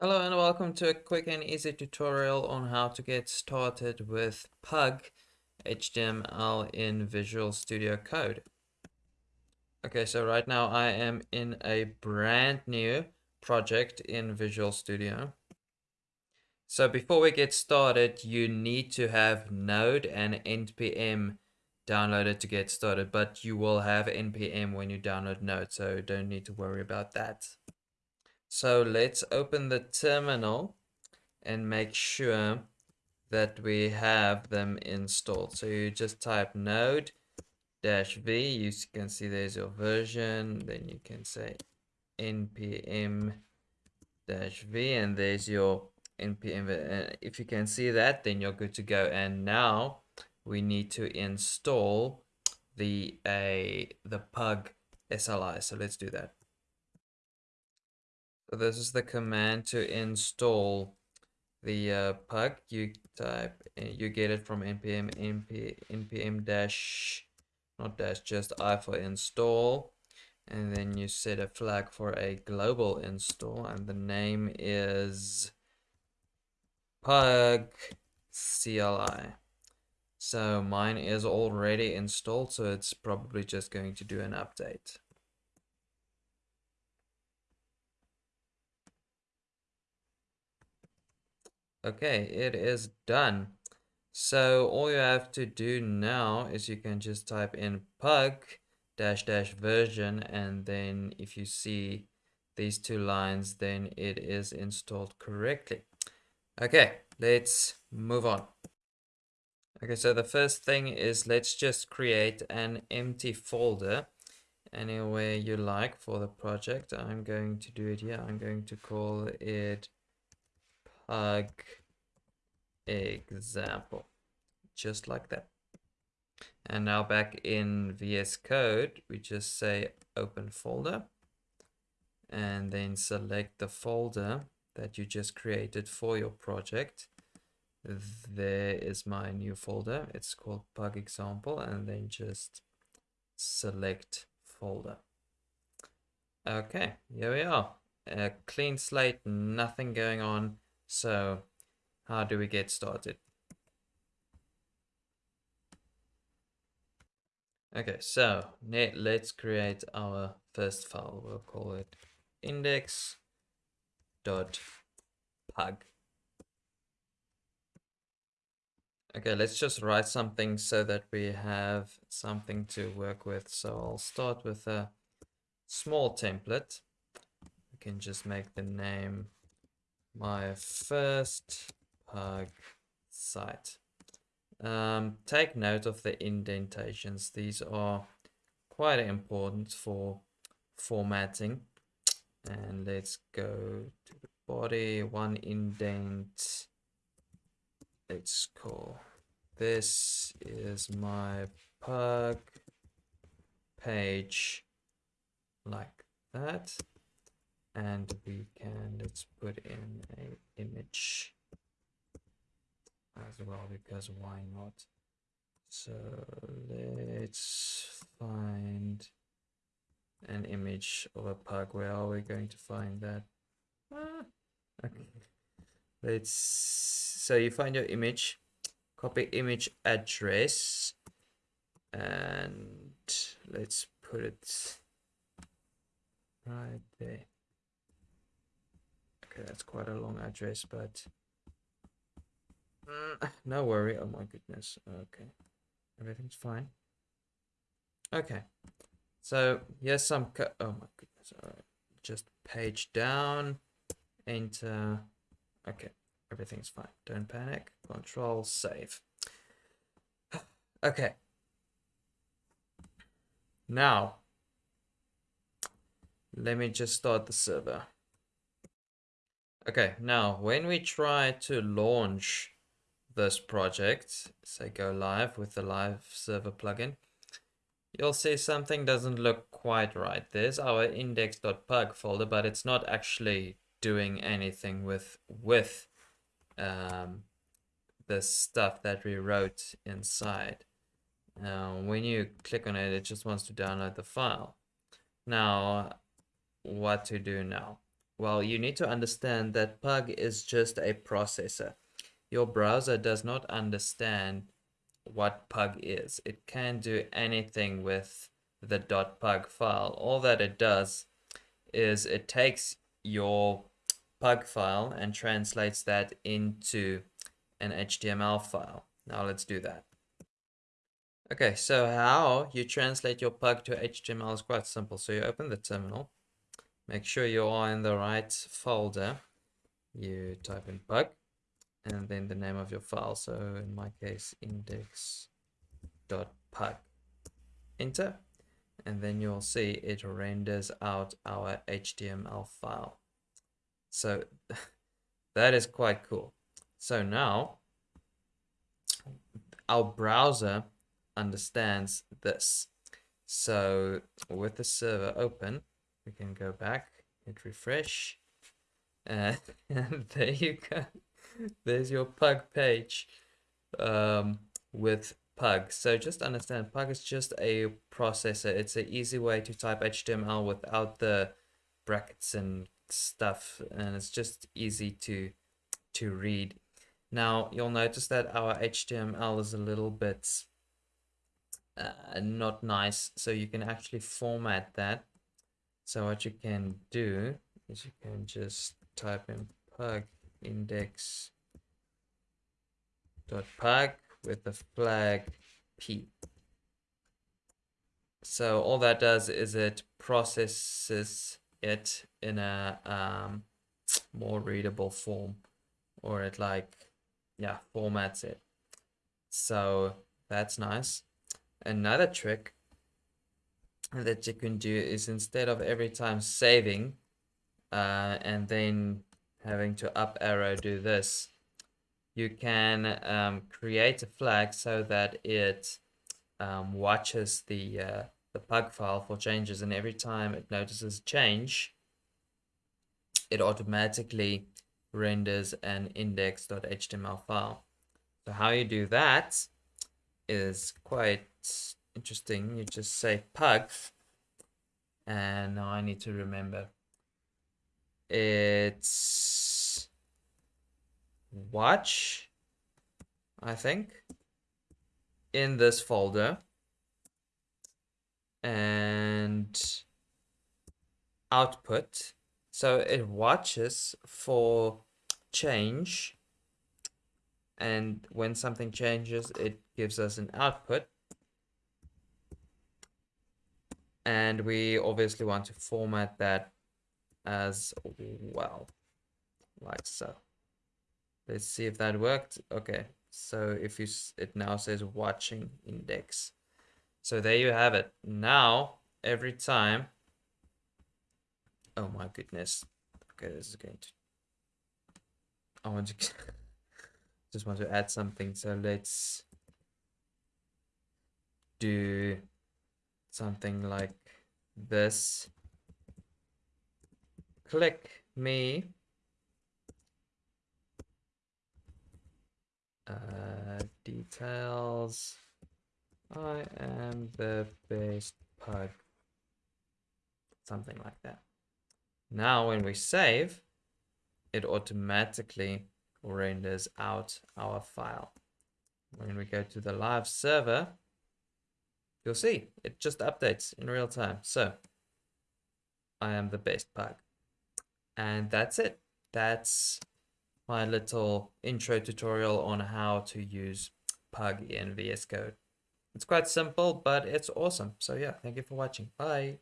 Hello and welcome to a quick and easy tutorial on how to get started with Pug HTML in Visual Studio Code. Okay, so right now I am in a brand new project in Visual Studio. So before we get started, you need to have Node and NPM downloaded to get started, but you will have NPM when you download Node, so don't need to worry about that. So let's open the terminal and make sure that we have them installed. So you just type node dash v, you can see there's your version, then you can say npm dash v and there's your npm. And uh, if you can see that, then you're good to go. And now we need to install the a the pug CLI. So let's do that. So this is the command to install the uh, pug. You type, you get it from npm np, npm dash, not dash, just i for install. And then you set a flag for a global install, and the name is pug CLI. So mine is already installed, so it's probably just going to do an update. Okay, it is done. So all you have to do now is you can just type in pug dash dash version and then if you see these two lines then it is installed correctly. Okay, let's move on. Okay, so the first thing is let's just create an empty folder anywhere you like for the project. I'm going to do it here. I'm going to call it Uh, pug example. Just like that. And now back in VS Code we just say open folder and then select the folder that you just created for your project. There is my new folder. It's called pug example and then just select folder. Okay here we are. A clean slate nothing going on so how do we get started? Okay, so let's create our first file. We'll call it index.pug. Okay, let's just write something so that we have something to work with. So I'll start with a small template. We can just make the name my first pug site. Um, take note of the indentations. These are quite important for formatting. And let's go to the body, one indent. Let's call this is my pug page like that and we can let's put in a image as well because why not? So let's find an image of a pug where are we going to find that? Ah, okay. Let's so you find your image copy image address and let's put it right there Okay, that's quite a long address, but mm, no worry. Oh my goodness. Okay, everything's fine. Okay, so here's some. oh my goodness. All right, just page down, enter. Okay, everything's fine. Don't panic. Control save. Okay. Now, let me just start the server. Okay, now when we try to launch this project, say go live with the live server plugin, you'll see something doesn't look quite right. There's our index.pug folder, but it's not actually doing anything with with um, the stuff that we wrote inside. Now, when you click on it, it just wants to download the file. Now, what to do now? Well, you need to understand that Pug is just a processor. Your browser does not understand what Pug is. It can do anything with the .pug file. All that it does is it takes your Pug file and translates that into an HTML file. Now let's do that. Okay, so how you translate your Pug to HTML is quite simple. So you open the terminal, make sure you are in the right folder. You type in Pug and then the name of your file. So in my case, index.pug. Enter. And then you'll see it renders out our HTML file. So that is quite cool. So now our browser understands this. So with the server open, we can go back, hit refresh, and there you go. There's your Pug page um, with Pug. So just understand, Pug is just a processor. It's an easy way to type HTML without the brackets and stuff, and it's just easy to to read. Now you'll notice that our HTML is a little bit uh, not nice, so you can actually format that. So what you can do is you can just type in pug index dot pug with the flag p. So all that does is it processes it in a um, more readable form or it like yeah formats it so that's nice another trick that you can do is instead of every time saving uh, and then having to up arrow do this you can um, create a flag so that it um, watches the uh, the pug file for changes. And every time it notices a change it automatically renders an index.html file. So how you do that is quite interesting you just say pug and now I need to remember. It's watch I think in this folder. And output. So it watches for change. And when something changes it gives us an output and we obviously want to format that as well like so let's see if that worked okay so if you it now says watching index so there you have it. Now, every time... Oh my goodness. Okay, this is going to... I want to... just want to add something. So let's do something like this. Click me. Uh, details. I am the best pug. Something like that. Now when we save, it automatically renders out our file. When we go to the live server, you'll see it just updates in real time. So I am the best pug. And that's it. That's my little intro tutorial on how to use Pug in VS Code. It's quite simple, but it's awesome. So yeah, thank you for watching. Bye.